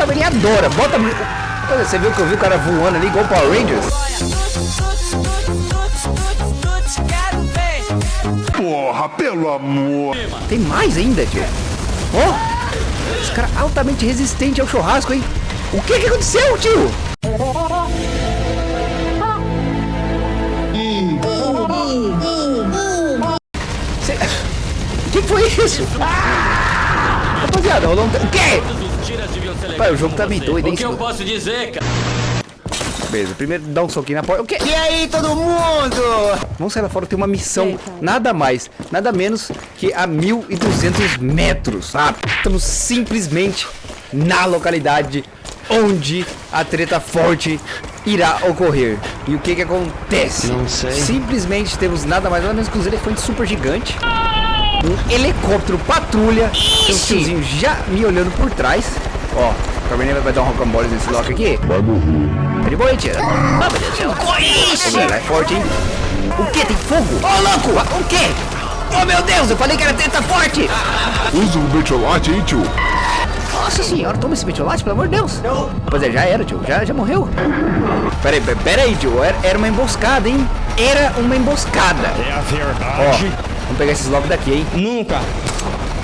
caverninha adora. Bota... Olha, você viu que eu vi o cara voando ali igual Power Rangers? Porra, pelo amor. Tem mais ainda, tio. Ó, oh, esse cara é altamente resistente ao churrasco, hein? O que que aconteceu, tio? Cê... O que foi isso? Ah! Rapaziada, rolou um... O quê? Pai, o jogo tá meio doido, hein? O que eu posso dizer, cara? Beleza, primeiro dá um soquinho na porta. O quê? E aí, todo mundo? Vamos sair lá fora, tem uma missão. Nada mais, nada menos que a 1.200 metros. Ah, estamos simplesmente na localidade onde a treta forte irá ocorrer. E o que que acontece? Não sei. Simplesmente temos nada mais nada menos que os elefantes super gigantes. Um helicóptero patrulha. Tem um tiozinho já me olhando por trás. Ó, o Carmeninha vai dar um rocambole nesse lock aqui. Vai morrer. Tá de boa, tira. Ah, meu Deus é forte, hein? O que? Tem fogo? Ô, louco! O quê? Oh, meu Deus, eu falei que era treta forte! Usa o metiolate, hein, tio? Nossa senhora, toma esse metiolate, pelo amor de Deus. Rapaziada, já era, tio. Já, já morreu. Pera aí, pera aí, tio. Era, era uma emboscada, hein? Era uma emboscada. É a Ó, verdade. vamos pegar esses locks daqui, hein? Nunca.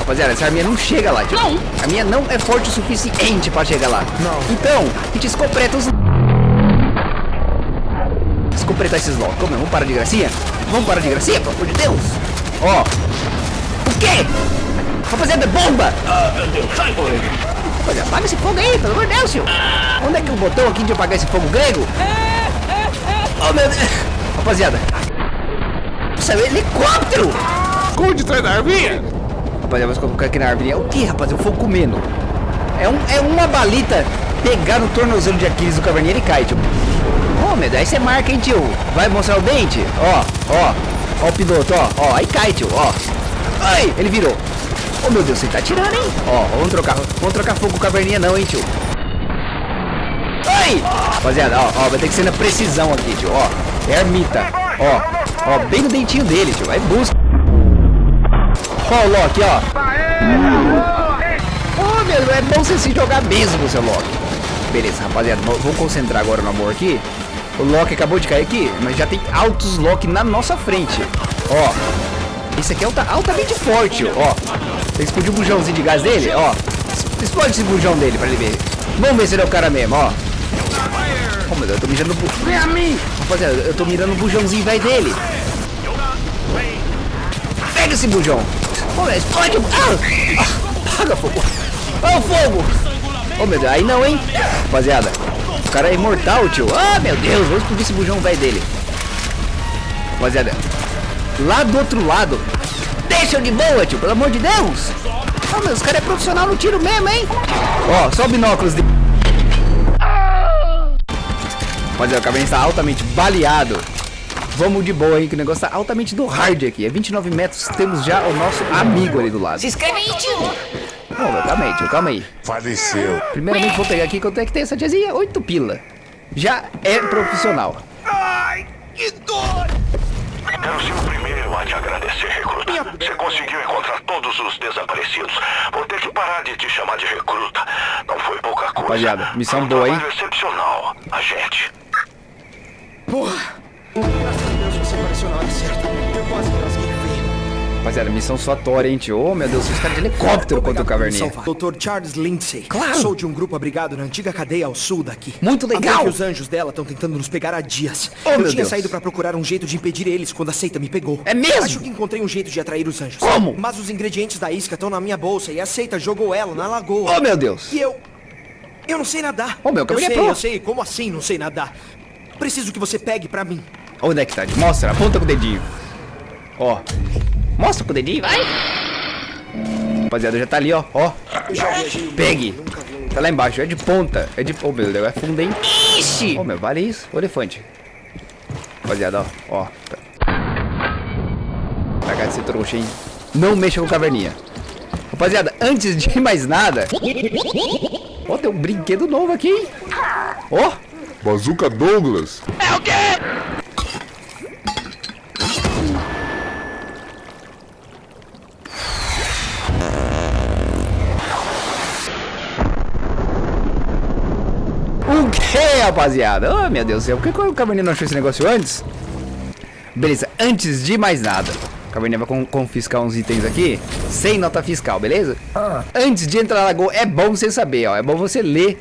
Rapaziada, essa arminha não chega lá, tio. Não. A minha não é forte o suficiente pra chegar lá. Não. Então, a gente escopeta os... Escopetar esses locks. Como é? Vamos parar de gracinha? Vamos parar de gracinha, pelo amor de Deus. Ó. O quê? Rapaziada, é bomba! Ah, meu Deus, sai, Rapaziada, apaga esse fogo aí, pelo amor de Deus, tio. Onde é que é o botão aqui de apagar esse fogo grego? Oh, meu Deus. Rapaziada. Isso é um helicóptero! Esconde atrás da arminha. Rapaziada, vamos colocar aqui na árvore. É o que, rapaziada? O fogo comendo. É, um, é uma balita pegar no tornozelo de Aquiles do caverninha e cai, tio. Ô, oh, meu Deus, aí você marca, hein, tio? Vai mostrar o dente? Ó, ó. Ó o piloto, ó. Ó, aí cai, tio, ó. Ai, ele virou. Oh, meu Deus, você tá tirando, hein? Ó, vamos trocar. Vamos trocar fogo com caverninha não, hein, tio? Ai! Rapaziada, ó, ó, vai ter que ser na precisão aqui, tio, ó. É ermita. Ó, ó, bem no dentinho dele, tio. Vai busca. Ó o Loki, ó. Ô, meu, é bom você se jogar mesmo, seu Loki. Beleza, rapaziada, vamos concentrar agora no amor aqui. O Loki acabou de cair aqui, mas já tem altos Loki na nossa frente. Ó, esse aqui é alta, altamente forte, ó. Tem que explodir o bujãozinho de gás dele, ó. Explode esse bujão dele pra ele ver. Vamos ver se ele é o cara mesmo, ó. Oh, meu eu tô mirando bu... Mim! Rapaziada, eu tô mirando no bujãozinho velho dele. Pega esse bujão. Ô, meu, explode. Ah! Apaga fogo. Ó o fogo. Ô, meu Deus, aí não, hein? Rapaziada, o cara é imortal, tio. Ah, meu Deus, vamos explodir esse bujão velho dele. Rapaziada, lá do outro lado. Deixa eu de boa, tio, pelo amor de Deus. Ah, meu, os caras é profissional no tiro mesmo, hein? Ó, só binóculos de... Rapaziada, o caverninha está altamente baleado. Vamos de boa, hein, que o negócio tá altamente do hard aqui. É 29 metros, temos já o nosso amigo ali do lado. Se inscreve aí, tio. Não, meu, calma aí, tio, calma aí. Faleceu. Primeiramente vou pegar aqui quanto é que tem essa tiazinha? 8 pila. Já é profissional. Quero ser o primeiro a te agradecer, recruta. Você conseguiu encontrar todos os desaparecidos. Vou ter que parar de te chamar de recruta. Não foi pouca coisa. Rapaziada, missão Foi um boa, hein? Agente. Rapaziada, missão suatória, hein, tio? Oh, meu Deus, os caras de helicóptero contra o caverninha. Dr. Charles Lindsay. Claro. Sou de um grupo abrigado na antiga cadeia ao sul daqui. Muito A legal. que os anjos dela estão tentando nos pegar há dias. Oh, Eu meu tinha Deus. saído pra procurar um jeito de impedir eles quando a seita me pegou. É mesmo? Acho que encontrei um jeito de atrair os anjos. Como? Mas os ingredientes da isca estão na minha bolsa e a seita jogou ela na lagoa. Oh, meu Deus. E eu... Eu não sei nadar. Oh, meu, eu caminho é sei, pro. eu sei. Como assim não sei nadar? Preciso que você pegue pra mim. Onde é que tá? Mostra, aponta com o dedinho. Ó. Mostra com o dedinho, vai. Rapaziada, já tá ali, ó. Ó. Pegue. Tá lá embaixo, é de ponta. É de... Oh, meu Deus, é fundo, hein? Ixi. Oh, meu, vale isso. O elefante. Rapaziada, ó. Ó. Tá. Cagar desse trouxa, hein? Não mexa com caverninha. Rapaziada, antes de mais nada... Ó, tem um brinquedo novo aqui, hein? Ó. Bazooka Douglas. Ei, rapaziada. Oh, meu Deus do céu. Por que o Caverninha não achou esse negócio antes? Beleza, antes de mais nada. O Caverninha vai con- confiscar uns itens aqui. Sem nota fiscal, beleza? Antes de entrar na lagoa, é bom você saber, ó. É bom você ler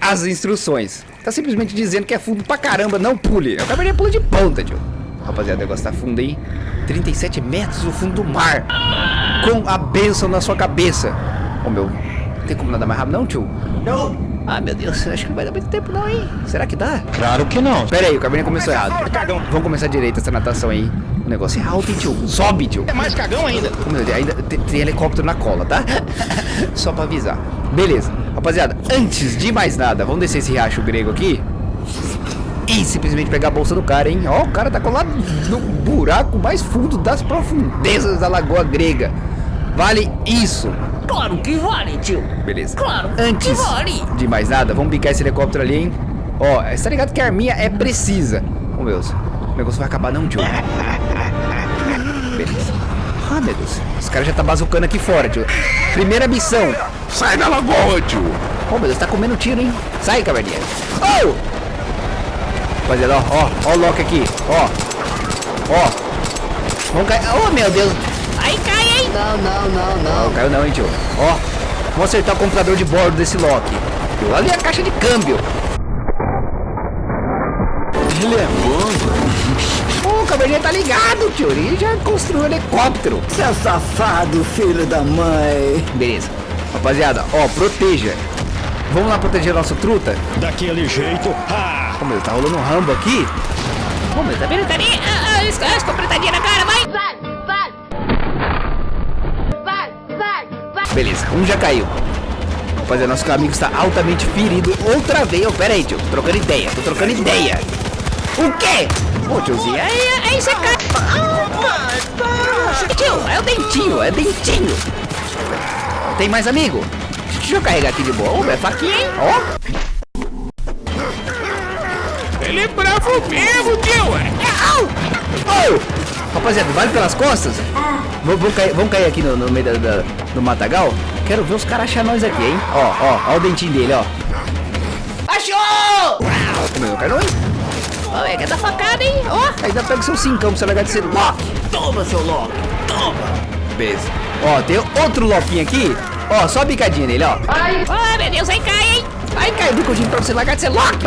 as instruções. Tá simplesmente dizendo que é fundo pra caramba, não pule. O Caverninha pula de ponta, tio. Rapaziada, o negócio tá fundo aí. 37 metros no fundo do mar. Com a bênção na sua cabeça. Ô, meu. Não tem como nadar mais rápido, não, tio? Não! Ah, meu Deus, acho que não vai dar muito tempo não, hein? Será que dá? Claro que não. Pera aí, o Cabernet começou errado. Vamos começar direito essa natação aí. O negócio é alto, hein, tio? Sobe, tio. É mais cagão ainda. Meu Deus, ainda tem, tem helicóptero na cola, tá? Só pra avisar. Beleza. Rapaziada, antes de mais nada, vamos descer esse riacho grego aqui. E simplesmente pegar a bolsa do cara, hein? Ó, o cara tá colado no buraco mais fundo das profundezas da lagoa grega. Vale isso. Claro que vale, tio. Beleza. Claro que Antes vale. de mais nada, vamos picar esse helicóptero ali, hein? Ó, você tá ligado que a arminha é precisa. Ô, meu Deus. O negócio vai acabar não, tio. Beleza. Ah, meu Deus. Os caras já tá bazucando aqui fora, tio. Primeira missão. Sai da lagoa, tio. Ô, meu Deus, tá comendo tiro, hein? Sai, caverninha. Oh! Rapaziada, ó, ó, ó o Loki aqui, ó. Ó. Vamos cair. Oh, meu Deus. Hein? Não, não, não, Não, caiu não, hein, tio. Ó. Vamos acertar o computador de bordo desse Loki. Tio, ali é a caixa de câmbio. Ele é bom. O caverninha tá ligado, tio. Ele já construiu um helicóptero. Seu safado, filho da mãe. Beleza. Rapaziada, ó, proteja. Vamos lá proteger nosso truta? Daquele jeito. Ah! Ô, meu, tá rolando um rambo aqui. Ô, meu, tá vendo? Tá ali. Ah, ah, na cara! Vai, Beleza, um já caiu. Rapaziada, nosso amigo está altamente ferido outra vez. Ô, pera aí, tio. Tô trocando ideia. Tô trocando ideia. O quê? Ô, tiozinho. Aí, aí você cai. Tio, é o dentinho, é dentinho. Tem mais amigo? Deixa eu carregar aqui de boa. Ô, é faquinha, hein? Ó. Ele é bravo mesmo, tio. Ô! Rapaziada, vai pelas costas? Vamos, vamos cair, vamos cair aqui no, no meio da, da- do matagal? Quero ver os caras achar nós aqui, hein? Ó, ó, ó o dentinho dele, ó. Achou! Como quero, hein? Ô, é que tá facada, hein? Ó. Ainda pega seu cincão pra você largar de ser Loki. Toma, seu Loki. Toma. Beleza. Ó, tem outro Loquinho aqui. Ó, só a bicadinha nele, ó. Ô, meu Deus, aí cai, hein? Aí cai o bicudinho pra você largar de ser Loki.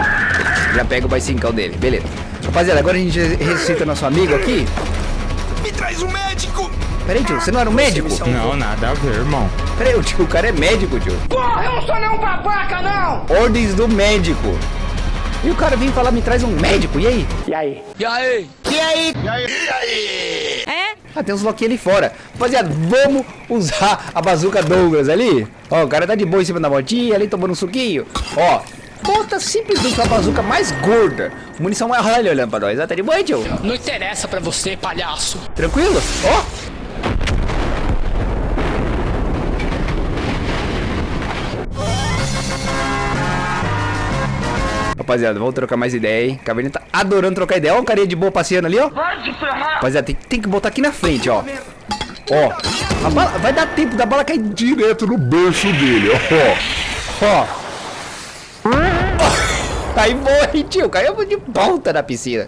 Já pega o mais cincão dele, beleza. Rapaziada, agora a gente ressuscita nosso amigo aqui. Traz um médico! Peraí, tio, você não era um médico? Não, nada a ver, irmão. Peraí, o tio, o cara é médico, tio. Porra, eu não sou nenhum babaca, não. Ordens do médico. E o cara vem falar, me traz um médico, e aí? E aí? E aí? É? Ah, tem uns Loki ali fora. Rapaziada, vamos usar a bazuca Douglas ali. Ó, o cara tá de boa em cima da motinha, ali tomando um suquinho. Ó, bota simplesmente a bazuca mais gorda. Munição mais ralha olhando pra nós. Tá de boa, tio? Não interessa pra você, palhaço. Tranquilo? Ó. Rapaziada, vamos trocar mais ideia, hein? Caverninha tá adorando trocar ideia. Ó, um carinha de boa passeando ali, ó. Rapaziada, tem, tem que botar aqui na frente, ó. Ó, a bala, vai dar tempo da bala cair Direto no berço dele, ó. Ó. Aí foi, tio. Caiu de volta na piscina.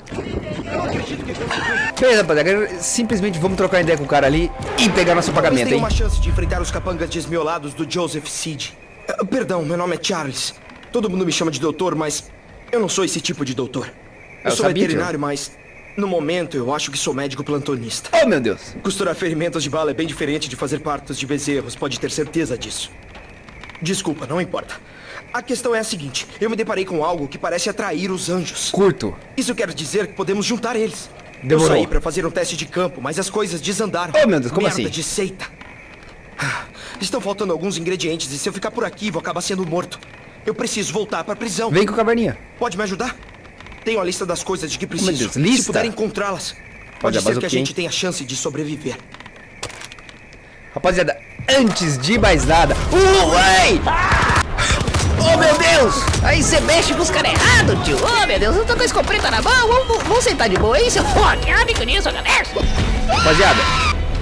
Beleza, rapaziada. Simplesmente vamos trocar ideia com o cara ali e pegar nosso pagamento, hein? uma chance de enfrentar os capangas desmiolados do Joseph Seed. Ah, Perdão, meu nome é Charles. Todo mundo me chama de doutor, mas eu não sou esse tipo de doutor. Eu, Eu sou sabia, veterinário, mas no momento eu acho que sou médico plantonista. Oh, meu Deus. Costurar ferimentos de bala é bem diferente de fazer partos de bezerros, pode ter certeza disso. Desculpa, não importa. A questão é a seguinte: eu me deparei com algo que parece atrair os anjos. Curto. Isso quer dizer que podemos juntar eles. Demorou. Eu saí pra fazer um teste de campo, mas as coisas desandaram. Oh, meu Deus, como Merda assim? de seita. Ah, Estão faltando alguns ingredientes e se eu ficar por aqui vou acabar sendo morto. Eu preciso voltar pra prisão. Vem com o caverninha. Pode me ajudar? Tenho a lista das coisas de que preciso. Deus, lista? Se puder encontrá-las, pode a ser que a gente tenha chance de sobreviver. Rapaziada, antes de mais nada. Uh, ai! Oh, meu Deus! Aí você mexe com os caras errados, tio. Ô, meu Deus, eu tô com a escopeta na mão. Vamos, vamos sentar de boa aí, seu Loki. Ah, bico nisso, galera. Rapaziada,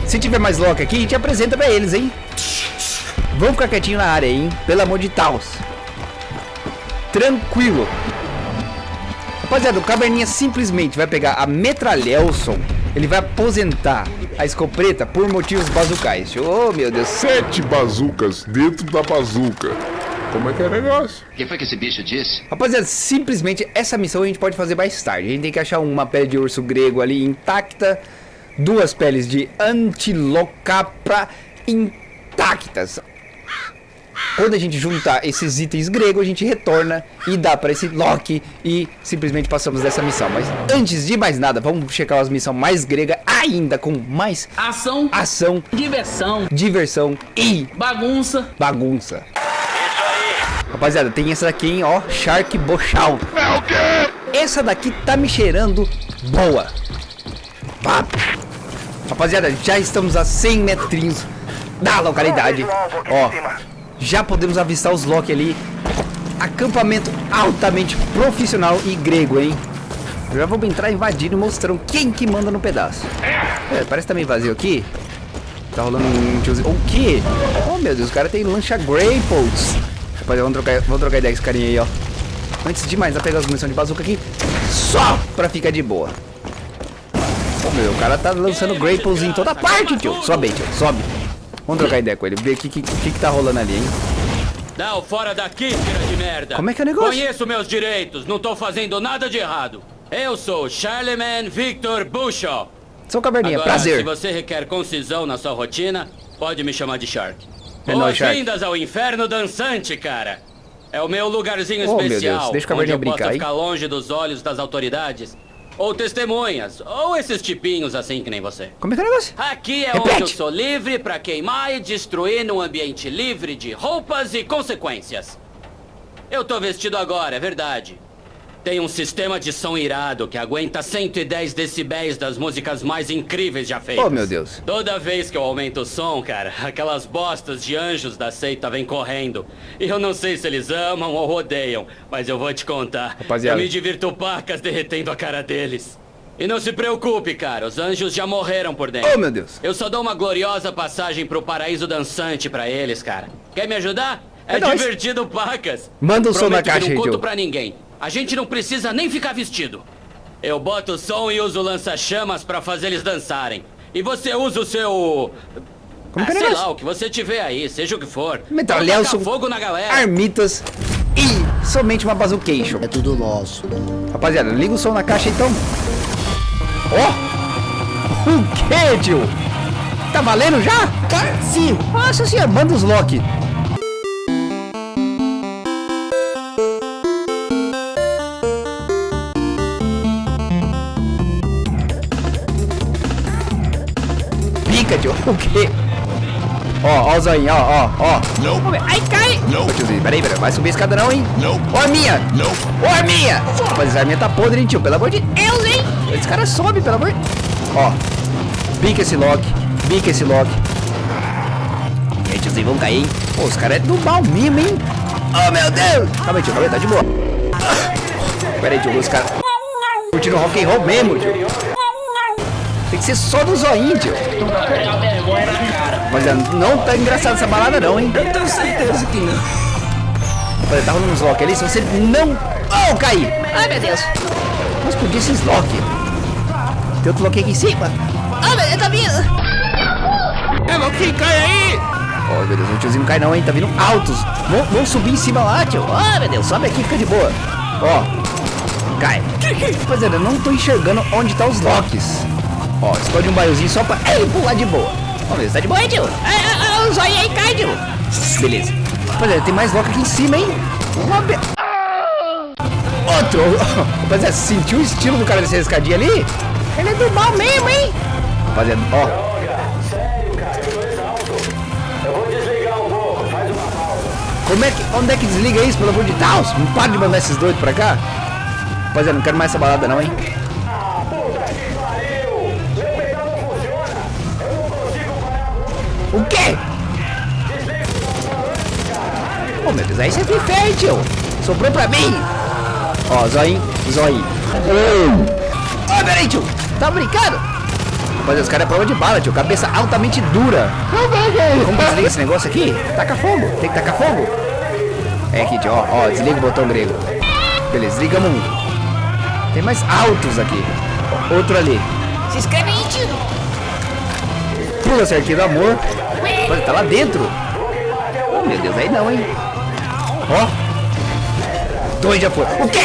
se tiver mais Loki aqui, te apresenta pra eles, hein? Vamos ficar quietinho na área, hein? Pelo amor de Taos. Tranquilo. Rapaziada, o Caverninha simplesmente vai pegar a Metralhelson. Ele vai aposentar a escopeta por motivos bazucais. Oh, meu Deus. Sete bazucas dentro da bazuca. Como é que é o negócio? O que foi que esse bicho disse? Rapaziada, simplesmente essa missão a gente pode fazer mais tarde. A gente tem que achar uma pele de urso grego ali intacta. Duas peles de antilocapra intactas. Quando a gente juntar esses itens gregos, a gente retorna e dá para esse Loki e simplesmente passamos dessa missão. Mas antes de mais nada, vamos checar as missões mais gregas ainda com mais ação, ação, diversão, diversão e bagunça. Bagunça. Rapaziada, tem essa daqui, hein, ó, Shark Bochal. É o quê? Essa daqui tá me cheirando boa. Pá. Rapaziada, já estamos a 100 metrinhos da localidade. Ó, já podemos avistar os Loki ali. Acampamento altamente profissional e grego, hein? Já vamos entrar invadindo mostrando quem que manda no pedaço. É, parece que tá meio vazio aqui. Tá rolando um tiozinho. O quê? Oh, meu Deus, o cara tem lancha Greypots. Rapaziada, vamos trocar, vamos trocar ideia com esse carinha aí, ó. Antes de mais, vou pegar as munições de bazuca aqui. Só pra ficar de boa. Ô, meu, o cara tá lançando Greypots em toda parte, tio. Sobe aí, tio, sobe. Vamos trocar ideia com ele, ver o que, que, que, tá rolando ali, hein? Não, fora daqui, tira de merda. Como é que é o negócio? Conheço meus direitos, não tô fazendo nada de errado. Eu sou Charlemagne Victor Bushaw. Sou caverninha, Agora, prazer. se você requer concisão na sua rotina, pode me chamar de Shark. É. Boas-vindas ao inferno dançante, cara. É o meu lugarzinho Oh, meu especial, Deus, deixa o onde posso brincar, hein? ficar longe dos olhos das autoridades. Ou testemunhas, ou esses tipinhos assim que nem você. Como é que é o negócio? Aqui é Repete. onde eu sou livre pra queimar e destruir num ambiente livre de roupas e consequências. Eu tô vestido agora, é verdade. Tem um sistema de som irado que aguenta 110 decibéis das músicas mais incríveis já feitas. Oh, meu Deus. Toda vez que eu aumento o som, cara, aquelas bostas de anjos da seita vêm correndo. E eu não sei se eles amam ou odeiam, mas eu vou te contar. Rapaziada. Eu me divirto pacas derretendo a cara deles. E não se preocupe, cara, os anjos já morreram por dentro. Oh, meu Deus. Eu só dou uma gloriosa passagem pro paraíso dançante pra eles, cara. Quer me ajudar? É, É nóis. divertido, pacas. Manda o som na caixa não aí, conto pra ninguém. A gente não precisa nem ficar vestido. Eu boto o som e uso o lança-chamas pra fazer eles dançarem. E você usa o seu... Como ah, que é o sei lá, o que você tiver aí, seja o que for. Vamos tacar fogo na galera. Armitas e somente uma bazucation. É tudo nosso. Rapaziada, liga o som na caixa então. Ó! O que, tio? Tá valendo já? Sim. Nossa senhora, manda os Loki. Pica, tio. O quê? Ó, ó o zoinho, ó, ó, ó. Não. Ai, cai! Não. Ô, tiozinho, peraí, peraí, vai subir a escada não, hein? Não. Ó a minha! Não. Ó a minha! Rapaz, essa arminha tá podre, hein, tio? Pelo amor de Deus, hein? Esse cara sobe, pelo amor de... Ó. Bica esse lock. Bica esse lock. E aí, tiozinho, vamos cair, hein? Pô, os caras é do mal mesmo, hein? Oh, meu Deus! Calma aí, tio, calma aí, tá de boa. Pera aí, tio, os caras... Curtindo rock and roll mesmo, tio. Tem que ser só do zoinho, tio. Rapaziada, não tá engraçado essa balada não, hein? Eu tenho certeza que não. Rapaziada, tá rolando uns lock ali, se você não... Oh, caí! Ai, meu Deus. Mas podia esses lock. Tem outro lock aqui em cima. Ai, meu Deus, tá vindo. É Loki, cai aí! Oh, meu Deus, o tiozinho não cai não, hein? Tá vindo altos. Vão, vão subir em cima lá, tio. Ah, meu Deus, sobe aqui, fica de boa. Ó, cai. Rapaziada, eu não tô enxergando onde tá os locks. Ó, explode um baiozinho só pra ele pular de boa. Meu Deus, tá de boa, Oi, tio. Ai, ai, o zóio aí cai, tio. Beleza. Rapaziada, tem mais lock aqui em cima, hein? Uma be... Outro. Rapaziada, sentiu o estilo do cara descer a escadinha ali? Ele é do mal mesmo, hein? Rapaziada, ó. Como é que. Onde é que desliga isso, pelo amor de Deus? Não para de mandar esses doidos pra cá. Rapaziada, não quero mais essa balada não, hein? O quê? Ô meu Deus, aí você foi feio, tio. Sobrou pra mim. Ó, zoinho, zoinho. Ô, peraí, tio. Tá brincando? Mas os caras é prova de bala, tio. Cabeça altamente dura. Como desliga esse negócio aqui? Taca fogo. Tem que tacar fogo. É aqui, tio. Ó, ó, desliga o botão grego. Beleza, desligamos um. Tem mais altos aqui. Outro ali. Se inscreve aí, tio. Pula cerquinho do amor. Olha, tá lá dentro. Oh, meu Deus, aí não, hein? Ó. Dois já foi. O quê?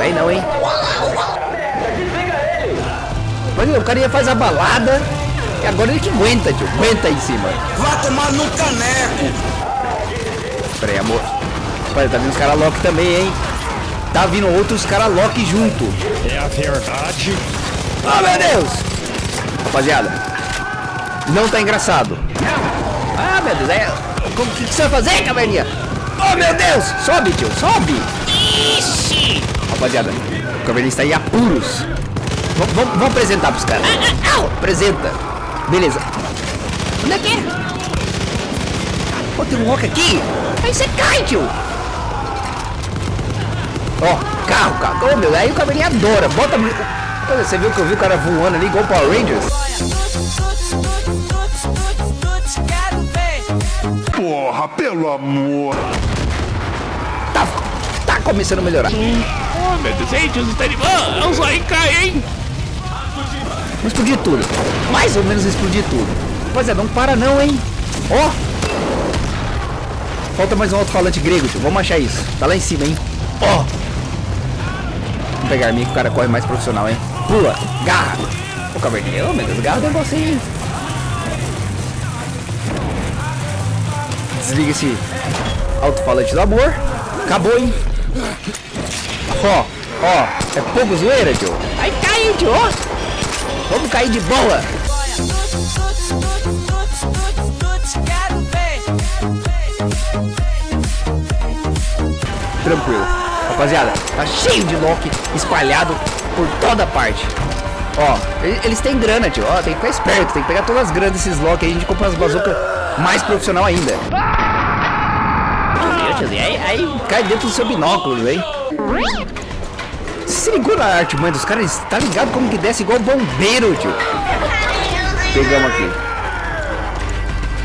Aí não, hein? Olha, o cara ia fazer a balada. E agora ele que aguenta, tio. Aguenta aí em cima. Vai tomar no caneco. Pera aí, amor. Olha, tá vindo os caras Loki também, hein? Tá vindo outros caras Loki junto. É a verdade. Oh, meu Deus! Rapaziada, não tá engraçado. Ah, meu Deus, é... Como que, que você vai fazer, caverninha? Oh, meu Deus! Sobe, tio, sobe! Ixi. Rapaziada, o caverninha está em apuros. Vamos, vamos, vamos apresentar pros caras. Apresenta. Beleza. Onde é que é? Pô, tem um Loki aqui. Aí você cai, tio. Ó, carro, carro. Oh, meu, aí o caverninha adora. Bota... Olha, você viu que eu vi o cara voando ali igual Power Rangers? Porra, pelo amor. Tá, tá começando a melhorar. Oh, meu Deus, gente, os está Vamos aí, cai, hein? Vamos explodir tudo. Mais ou menos explodir tudo. Rapaziada, não para não, hein? Ó. Falta mais um alto-falante grego, tio. Vamos achar isso. Tá lá em cima, hein? Ó. Vamos pegar a minha que o cara corre mais profissional, hein? Pula. Garra. Ô, caverninha. Ô, meu Deus. Garra é você? Desliga esse alto-falante do amor. Acabou, hein? Ó. Ó. É pouco zoeira, tio. Aí cai, tio. Vamos cair de boa. Tranquilo. Rapaziada, tá cheio de Loki espalhado por toda parte. Ó, eles têm grana, tio. Ó, tem que ficar esperto. Tem que pegar todas as granas desses Loki aí. A gente compra as bazucas mais profissional ainda. Aí, aí cai dentro do seu binóculo, hein? Se ligou na arte, mãe dos caras? Tá ligado como que desce igual bombeiro, tio? Pegamos aqui.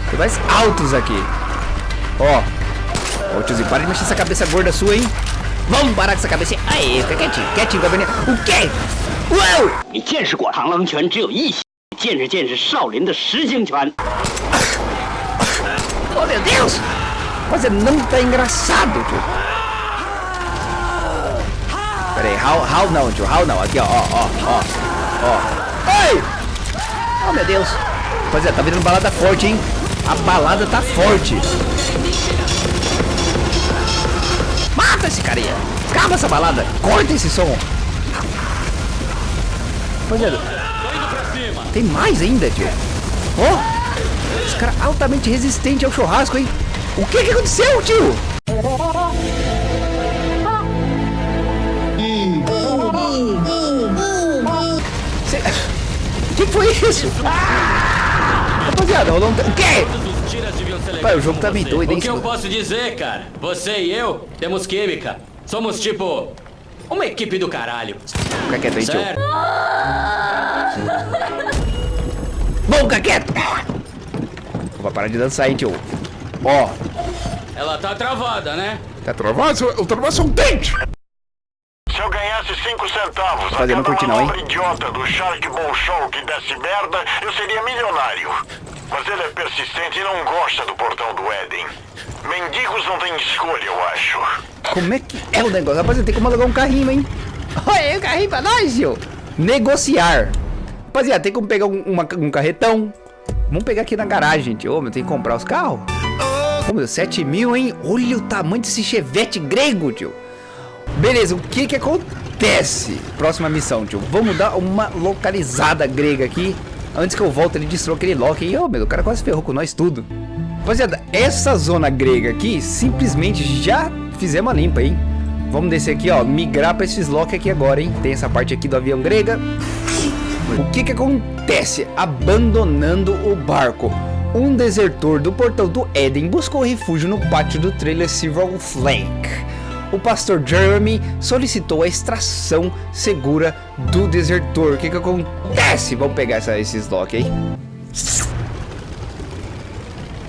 Tem mais altos aqui. Ó. Ô, tiozinho, para de mexer essa cabeça gorda sua, hein? Vamos parar com essa cabeça. Aí, fica quietinho, quietinho, caverninha. O quê? Uau! 你见识过螳螂拳只有一些，见识见识少林的实心拳。 Oh, meu Deus! Mas não tá engraçado, tio. Pera aí, how, how não, tio, how não. Aqui, ó, ó, ó, ó, ó. Ei! Oh, meu Deus. Pois é, tá virando balada forte, hein? A balada tá forte. Mata esse carinha. Acaba essa balada. Corta esse som. É. Tem mais ainda, tio. Ó. Esse cara altamente resistente ao churrasco, hein? O que que aconteceu, tio? O que que foi isso? Ah! Rapaziada, rolou um... O quê? Ser Pai, o jogo tá bem doido, hein, O que eu posso dizer, cara? Você e eu temos química. Somos tipo... Uma equipe do caralho. Fica quieto aí, tio. Bom, fica quieto. Vai parar de dançar aí, tio. Ó, Ela tá travada, né? tá Travado, o travado é um dente. Se eu ganhasse 5 centavos a Fazer, não cada curti não, hein? manobra idiota do Shark Ball Show que desse merda, eu seria milionário. Mas ele é persistente e não gosta do portão do Éden. Mendigos não têm escolha, eu acho. Como é que é o negócio? Rapaziada, tem como alugar um carrinho, hein? Olha aí o carrinho pra nós, tio. Negociar. Rapaziada, tem como pegar um, uma- um carretão. Vamos pegar aqui na garagem, tio. Ô, meu, tem que comprar os carros. Ô, meu, 7 mil, hein? Olha o tamanho desse chevette grego, tio. Beleza, o que que acontece? Próxima missão, tio. Vamos dar uma localizada grega aqui. Antes que eu volte, ele destrua aquele Loki. E, ô, meu, o cara quase ferrou com nós tudo. Rapaziada, essa zona grega aqui, simplesmente já fizemos a limpa, hein? Vamos descer aqui, ó, migrar para esses Loki aqui agora, hein? Tem essa parte aqui do avião grega. O que que acontece? Abandonando o barco. Um desertor do portão do Éden buscou refúgio no pátio do trailer Silver Flake. O pastor Jeremy solicitou a extração segura do desertor. O que que acontece? Vamos pegar essa- esses Loki aí.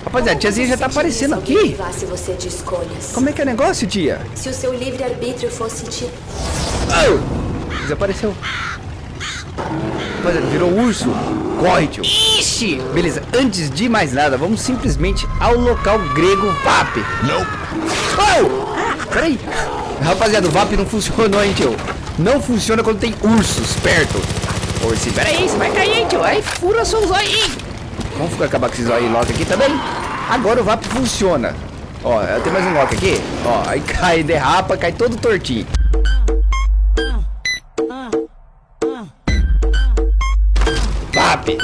Rapaziada, a tiazinha já tá aparecendo aqui. Se você de escolhas. Como é que é o negócio, tia? Se o seu livre-arbítrio fosse te... Oh! Desapareceu. Rapaziada, virou urso. Corre, tio. Ixi! Beleza, antes de mais nada, vamos simplesmente ao local grego VAP. Não. Oh! Peraí. Rapaziada, o VAP não funcionou, hein, tio? Não funciona quando tem ursos perto. Peraí, você vai cair, hein, tio? Aí fura seus olhos, hein? Vamos ficar acabar com esses olhos Loki aqui também. Agora o VAP funciona. Ó, tem mais um Loki aqui. Ó, aí cai, derrapa, cai todo tortinho. VAP.